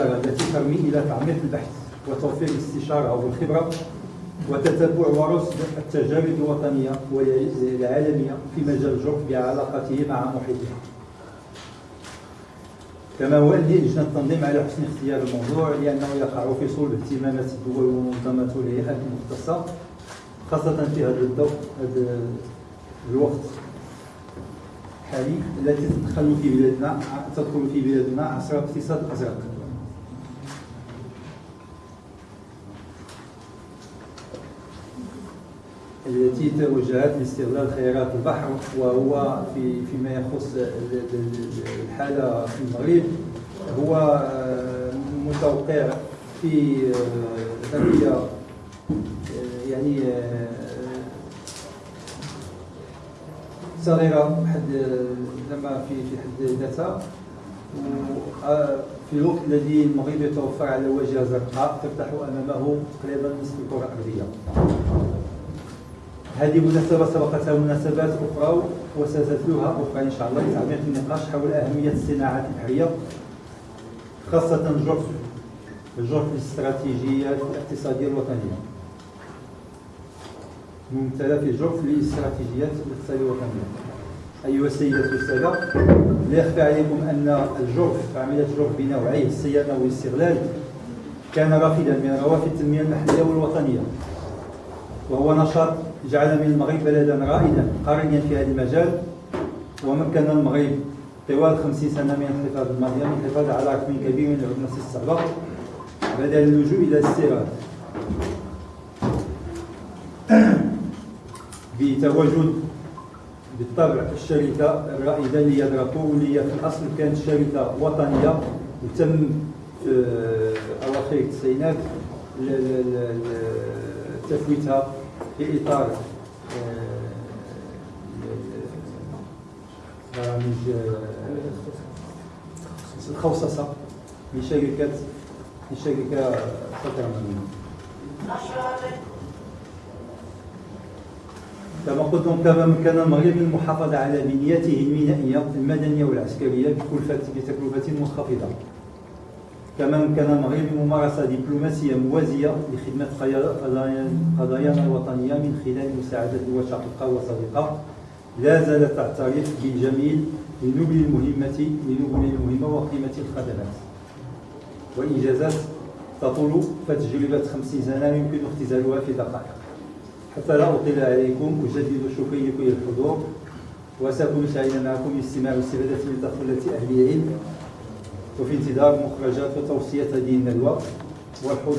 التي ترمي إلى تعميق البحث وتوفير الاستشارة والخبرة وتتبع ورصد التجارب الوطنية والعالمية في مجال الجرف بعلاقته مع محيطها. كما هو لجنة التنظيم على حسن اختيار الموضوع لأنه يقع في صلب اهتمامات الدول والمنظمات والهيئات المختصة خاصة في هذا الضوء هذا الوقت الحالي التي تدخل في بلادنا تدخل في بلادنا عصر اقتصاد الازرق التي توجهت لاستغلال خيارات البحر وهو في فيما يخص الحالة في المغرب هو آه، متوقع في ذريه آه، يعني آه، صغيرة حد لما في في حد ذاتها. في الوقت الذي المغرب يتوفر على واجهه زرقاء تفتح أمامه تقريبا نصف الكرة الأرضية. هذه مناسبة سبقتها مناسبات أخرى وستتلوها أخرى إن شاء الله لتعميق النقاش حول أهمية الصناعات البحرية خاصة الجرف الجرف الاستراتيجية الاقتصادية الوطنية. ممثلة في الجرف للاستراتيجيات الاقتصادية الوطنية. أيها السيدات والسادة لا يخفى عليكم أن الجرف عملية الجرف بنوعيه الصيانة والاستغلال كان رافدا من روافد التنمية المحلية والوطنية. وهو نشاط جعل من المغرب بلدا رائدا قاريا في هذا المجال. ومكن المغرب طوال 50 سنة من الحفاظ الماضيه من الحفاظ على رقم كبير من العملة الصعبه بدل اللجوء إلى الاستيراد بتواجد بالطبع الشركة الرائدة اللي هي واللي في الأصل كانت شركة وطنية وتم في أواخر التسعينات تفويتها في إطار آه، برامج الخوصصه لشركه لشركه سترمنيه كما قلت كما كان المغرب من المحافظة على بنيته المينائيه المدنيه والعسكريه بكلفة بتكلفة منخفضه كما يمكن المغرب ممارسة دبلوماسية موازية لخدمة قضايانا الوطنية من خلال مساعدة دول شقيقة وصديقة. لا زالت تعترف بالجميل لنبل المهمة لنبل المهمة وقيمة الخدمات. وإنجازات تطول فتجربة خمسين سنة يمكن اختزالها في دقائق. حتى لا أطيل عليكم أجدد شكري لكل الحضور وسأكون سعيدا معكم لاستماع واستفادة من تدخلات أهل العلم. وفي انتظار مخرجات وتوصية هذه الندوة والحضور